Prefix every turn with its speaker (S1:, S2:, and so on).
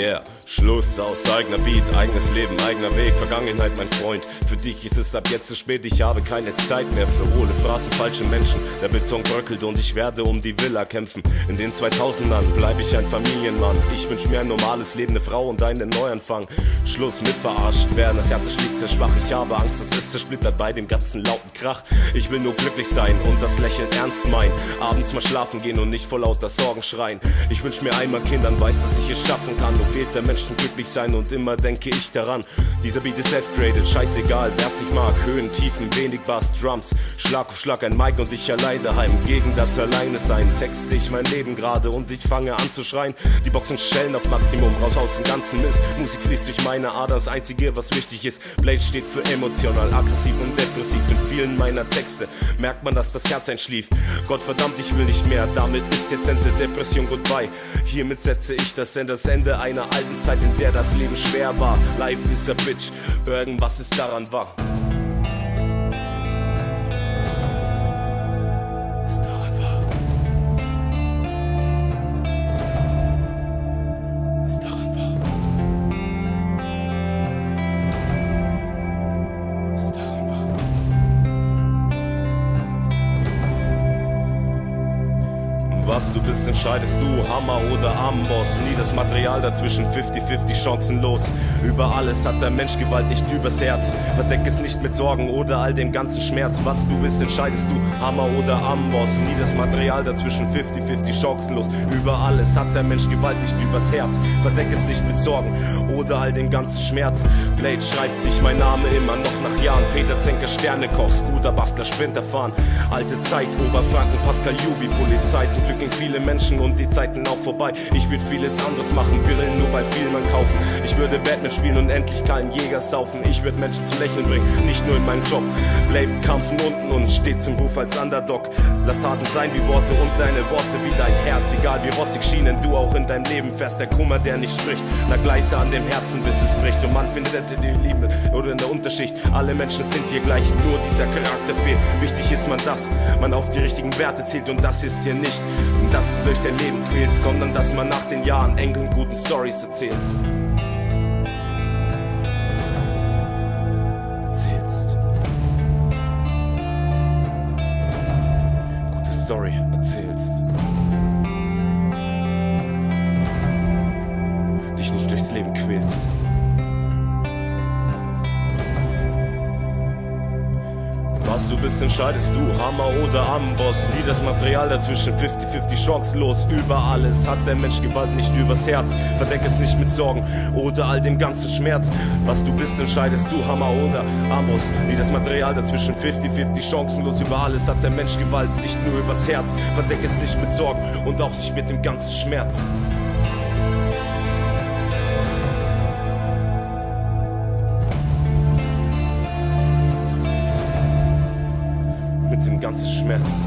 S1: Yeah, Schluss aus eigener Beat, eigenes Leben, eigener Weg, Vergangenheit, mein Freund. Für dich ist es ab jetzt zu spät, ich habe keine Zeit mehr für hohle Phrasen, falsche Menschen. Der Beton bröckelt und ich werde um die Villa kämpfen. In den 2000ern bleib ich ein Familienmann. Ich wünsch mir ein normales Leben, eine Frau und einen Neuanfang. Schluss mit verarscht werden, das Herz schlägt sehr schwach. Ich habe Angst, es ist zersplittert bei dem ganzen lauten Krach. Ich will nur glücklich sein und das Lächeln ernst meinen. Abends mal schlafen gehen und nicht vor lauter Sorgen schreien. Ich wünsch mir einmal Kindern, weiß, dass ich es schaffen kann. Nur fehlt der Mensch zum glücklich sein und immer denke ich daran. Dieser Beat ist F-graded, scheißegal, wer's nicht mag. Höhen, Tiefen, wenig Bass, Drums. Schlag auf Schlag ein Mic und ich allein daheim. Gegen das Alleine sein, texte ich mein Leben gerade und ich fange an zu schreien. Die Boxen schellen auf Maximum, raus aus dem ganzen Mist. Musik fließt durch meine Ader, das einzige, was wichtig ist. Blade steht für emotional, aggressiv und depressiv. In vielen meiner Texte merkt man, dass das Herz einschlief. Gott verdammt, ich will nicht mehr, damit ist jetzt Ende Depression goodbye. Hiermit setze ich das in das Ende einer alten Zeit, in der das Leben schwer war. Life is a bitch, irgendwas ist daran wahr. Was du bist, entscheidest du, Hammer oder Amboss. Nie das Material dazwischen, 50-50 chancenlos. Über alles hat der Mensch Gewalt nicht übers Herz. Verdeck es nicht mit Sorgen oder all dem ganzen Schmerz. Was du bist, entscheidest du, Hammer oder Amboss. Nie das Material dazwischen, 50-50 chancenlos. Über alles hat der Mensch Gewalt nicht übers Herz. Verdeck es nicht mit Sorgen oder all dem ganzen Schmerz. Blade schreibt sich mein Name immer noch nach Jahren. Peter Zenker, Sternekoch, Scooter, Bastler, Sprinter fahren. Alte Zeit, Oberfranken, Pascal Jubi, Polizei. Zum Glück gingen viele Menschen und die Zeiten auch vorbei. Ich würde vieles anderes machen, Brillen nur bei Vielmann kaufen. Ich würde Batman spielen und endlich keinen Jäger saufen. Ich würde Menschen zum Lächeln bringen, nicht nur in meinem Job. Blade Kampf von unten und steht zum Ruf als Underdog. Lass Taten sein wie Worte und deine Worte wie dein Herz. Egal wie rostig schienen du auch in deinem Leben fährst. Der Kummer, der nicht spricht, na Gleise an dem Herzen, bis es bricht. Und man findet die Liebe oder in der Unterschicht. Alle Menschen sind hier gleich, nur dieser Charakter fehlt. Wichtig ist man das, man auf die richtigen Werte zählt und das ist hier nicht, dass du durch dein Leben quälst, sondern dass man nach den Jahren Enkeln guten Stories erzählst. Erzählst. Gute Story erzählst. Dich nicht durchs Leben quälst. Was du bist, entscheidest du, Hammer oder Amboss. Nie das Material dazwischen, 50-50 chancenlos. Über alles hat der Mensch Gewalt nicht übers Herz. Verdeck es nicht mit Sorgen oder all dem ganzen Schmerz. Was du bist, entscheidest du, Hammer oder Amos. Nie das Material dazwischen, 50-50 chancenlos. Über alles hat der Mensch Gewalt nicht nur übers Herz. Verdeck es nicht mit Sorgen und auch nicht mit dem ganzen Schmerz. Ganzen Schmerz.